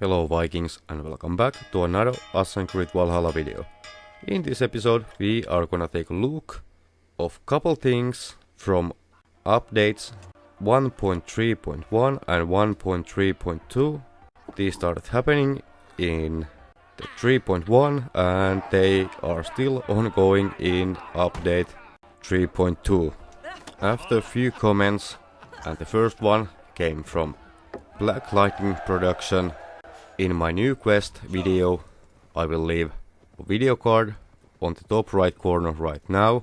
Hello Vikings and welcome back to another Assassin's Creed Valhalla video. In this episode we are gonna take a look of couple things from updates 1.3.1 and 1.3.2. These started happening in the 3.1 and they are still ongoing in update 3.2. After a few comments and the first one came from Black Lightning Production in my new quest video I will leave a video card on the top right corner right now.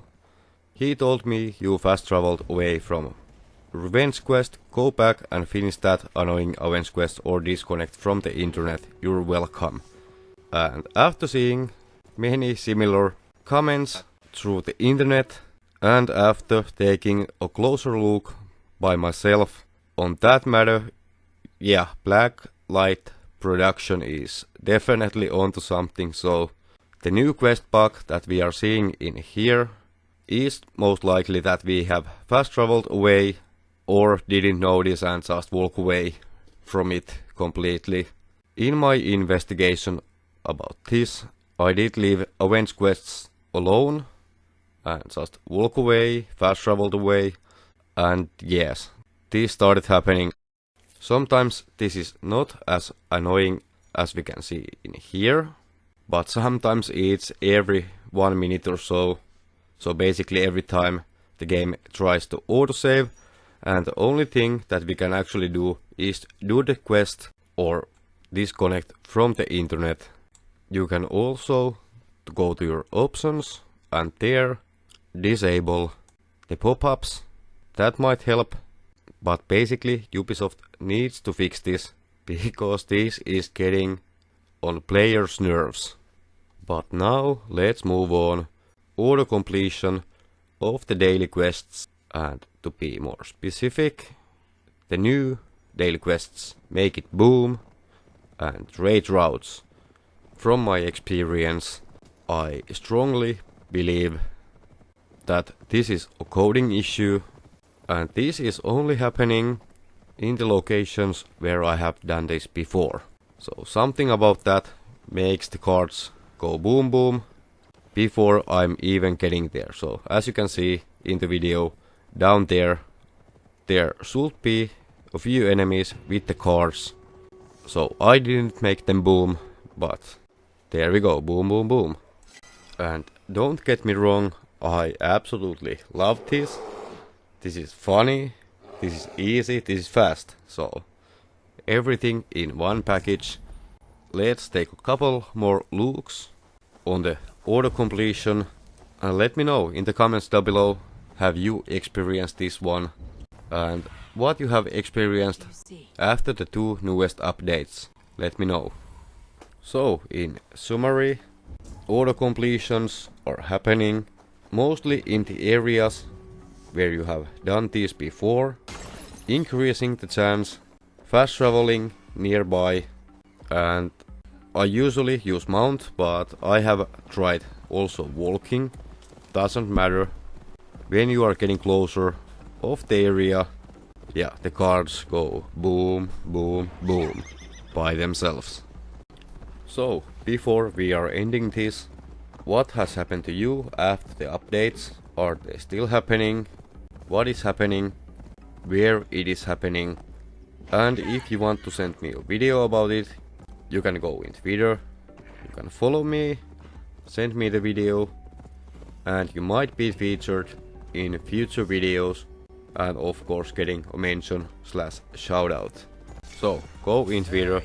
He told me you fast traveled away from Revenge quest, go back and finish that annoying Avenge quest or disconnect from the internet, you're welcome. And after seeing many similar comments through the internet and after taking a closer look by myself on that matter, yeah, Black Light production is definitely onto something, so the new quest bug that we are seeing in here is most likely that we have fast traveled away or didn't notice and just walk away from it completely. In my investigation about this, I did leave Avenge quests alone and just walk away, fast traveled away, and yes, this started happening Sometimes this is not as annoying as we can see in here, but sometimes it's every one minute or so. So basically every time the game tries to autosave and the only thing that we can actually do is do the quest or disconnect from the internet. You can also go to your options and there disable the pop-ups. That might help but basically Ubisoft needs to fix this because this is getting on players' nerves. But now let's move on. Auto completion of the daily quests and to be more specific, the new daily quests make it boom and raid routes. From my experience, I strongly believe that this is a coding issue and this is only happening in the locations where I have done this before. So something about that makes the cards go boom boom before I'm even getting there. So as you can see in the video down there, there should be a few enemies with the cards. So I didn't make them boom, but there we go, boom boom boom. And don't get me wrong, I absolutely love this this is funny, this is easy, this is fast. So everything in one package. Let's take a couple more looks on the auto completion and let me know in the comments down below have you experienced this one and what you have experienced after the two newest updates. Let me know. So in summary, auto completions are happening mostly in the areas where you have done this before, increasing the chance, fast traveling nearby, and I usually use mount, but I have tried also walking, doesn't matter. When you are getting closer of the area, yeah, the cards go boom, boom, boom by themselves. So, before we are ending this, what has happened to you after the updates? Are they still happening? What is happening, where it is happening, and if you want to send me a video about it, you can go in Twitter, you can follow me, send me the video, and you might be featured in future videos, and of course getting a mention slash shoutout. So, go in Twitter,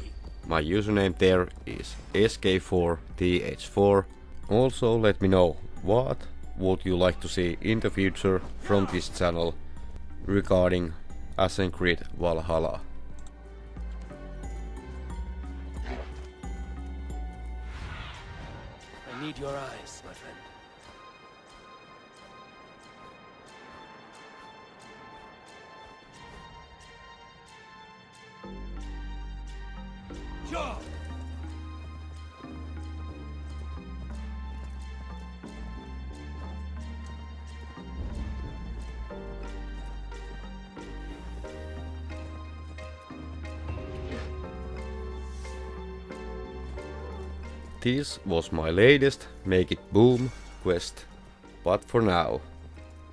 my username there is SK4TH4. Also let me know what would you like to see in the future from this channel regarding Assassin's Creed Valhalla. I need your eyes, my friend. Sure. This was my latest Make It Boom quest. But for now,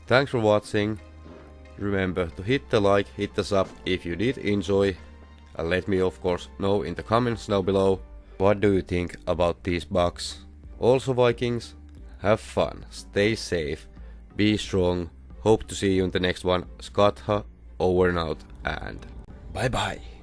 thanks for watching. Remember to hit the like, hit the sub if you did enjoy. And let me of course know in the comments down below what do you think about these bugs. Also Vikings, have fun, stay safe, be strong, hope to see you in the next one. Skatha, over and out, and bye bye.